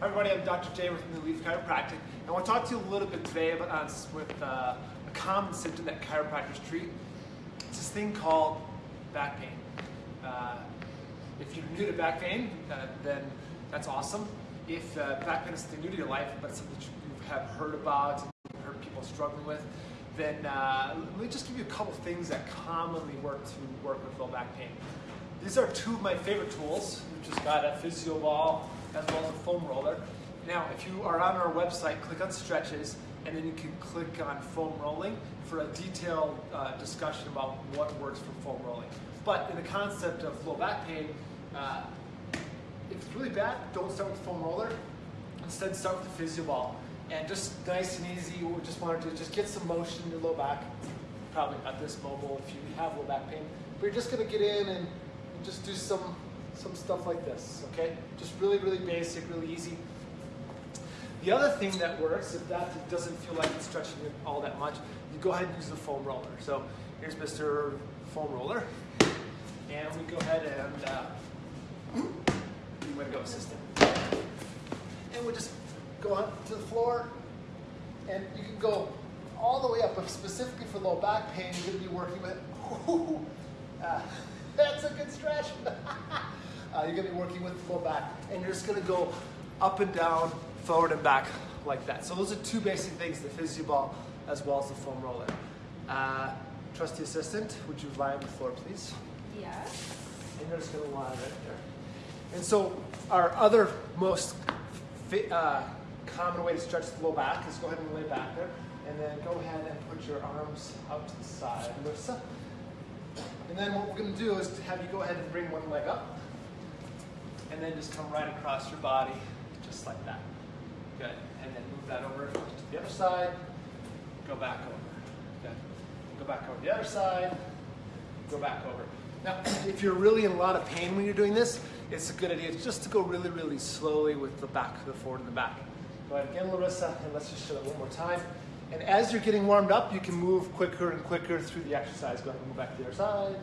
Hi everybody, I'm Dr. Jay with New Leaf Chiropractic. and I want to talk to you a little bit today about uh, with uh, a common symptom that chiropractors treat. It's this thing called back pain. Uh, if you're new to back pain, uh, then that's awesome. If uh, back pain is something new to your life, but something that you have heard about, heard people struggling with, then uh, let me just give you a couple things that commonly work to work with low back pain. These are two of my favorite tools. We've just got a physio ball as well as a foam roller. Now, if you are on our website, click on stretches, and then you can click on foam rolling for a detailed uh, discussion about what works for foam rolling. But in the concept of low back pain, uh, if it's really bad, don't start with the foam roller. Instead, start with the physio ball. And just nice and easy, we just wanted to just get some motion in your low back. Probably not this mobile if you have low back pain. But you're just gonna get in and just do some some stuff like this, okay? Just really, really basic, really easy. The other thing that works, if that doesn't feel like it's stretching it all that much, you go ahead and use the foam roller. So here's Mr. Foam Roller. And we go ahead and, uh, you want to go assistant. And we'll just go on to the floor. And you can go all the way up, but specifically for low back pain, you're going to be working with, uh, that's a good stretch. uh, you're gonna be working with the low back. And you're just gonna go up and down, forward and back like that. So those are two basic things, the physio ball as well as the foam roller. Uh, trusty assistant, would you lie on the floor, please? Yes. And you're just gonna lie right there. And so our other most uh, common way to stretch the low back is go ahead and lay back there. And then go ahead and put your arms out to the side. And then what we're going to do is to have you go ahead and bring one leg up. And then just come right across your body, just like that. Good. And then move that over to the other side. Go back over. Good. Go back over the other side. Go back over. Now, if you're really in a lot of pain when you're doing this, it's a good idea just to go really, really slowly with the back, the forward and the back. Go ahead again, Larissa, and let's just show it one more time. And as you're getting warmed up, you can move quicker and quicker through the exercise. Go ahead and move back to the other side.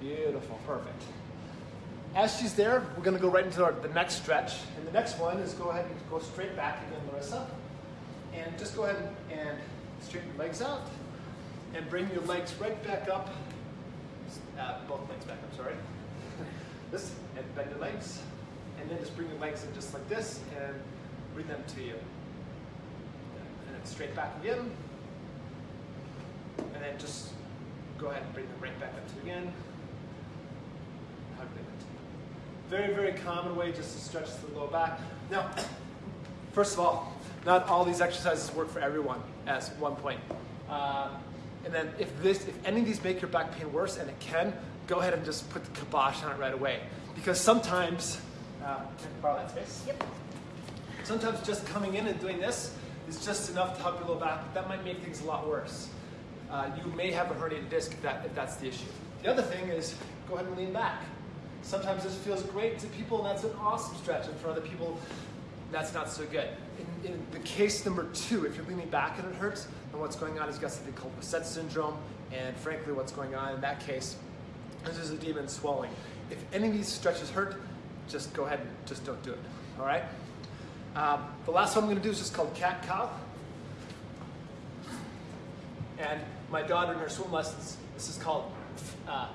Beautiful, perfect. As she's there, we're gonna go right into our, the next stretch. And the next one is go ahead and go straight back again, Larissa. And just go ahead and straighten your legs out. And bring your legs right back up. Uh, both legs back up, sorry. this, and bend your legs. And then just bring your legs in just like this and bring them to you straight back again. And then just go ahead and bring them right back up to again. Hug them Very, very common way just to stretch the low back. Now, first of all, not all these exercises work for everyone as one point. Uh, and then if this, if any of these make your back pain worse, and it can, go ahead and just put the kibosh on it right away. Because sometimes, uh, can I borrow that space? Yep. Sometimes just coming in and doing this is just enough to help your low back, but that might make things a lot worse. Uh, you may have a herniated disc if, that, if that's the issue. The other thing is go ahead and lean back. Sometimes this feels great to people, and that's an awesome stretch. And for other people, that's not so good. In, in the case number two, if you're leaning back and it hurts, then what's going on is you've got something called facet syndrome. And frankly, what's going on in that case this is edema and swelling. If any of these stretches hurt, just go ahead and just don't do it. All right? Um, the last one I'm going to do is just called cat cow. And my daughter in her swim lessons, this is called uh,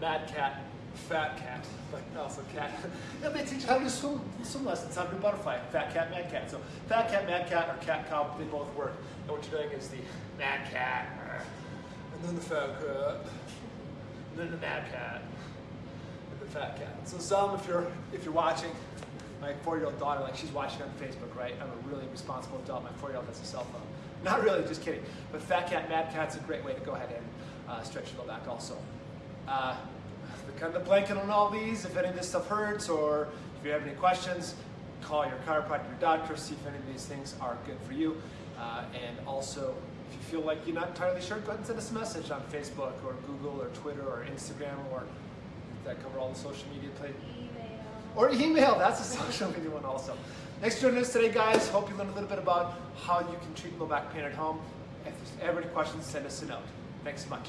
mad cat, fat cat, but also cat. yeah, they teach how to swim, swim lessons, how to do butterfly, fat cat, mad cat. So fat cat, mad cat, or cat cow, they both work. And what you're doing is the mad cat, and then the fat cat, and then the mad cat, and the fat cat. So some, if you're if you're watching, my four-year-old daughter, like she's watching on Facebook, right? I'm a really responsible adult. My four-year-old has a cell phone. Not really, just kidding. But Fat Cat, Mad Cat's a great way to go ahead and uh, stretch your low back also. Uh, the kind of blanket on all these, if any of this stuff hurts or if you have any questions, call your chiropractor, your doctor, see if any of these things are good for you. Uh, and also, if you feel like you're not entirely sure, go ahead and send us a message on Facebook or Google or Twitter or Instagram or that cover all the social media places or email. That's a social media one also. Thanks for joining us today, guys. Hope you learned a little bit about how you can treat low back pain at home. If there's ever any questions, send us a note. Thanks so much.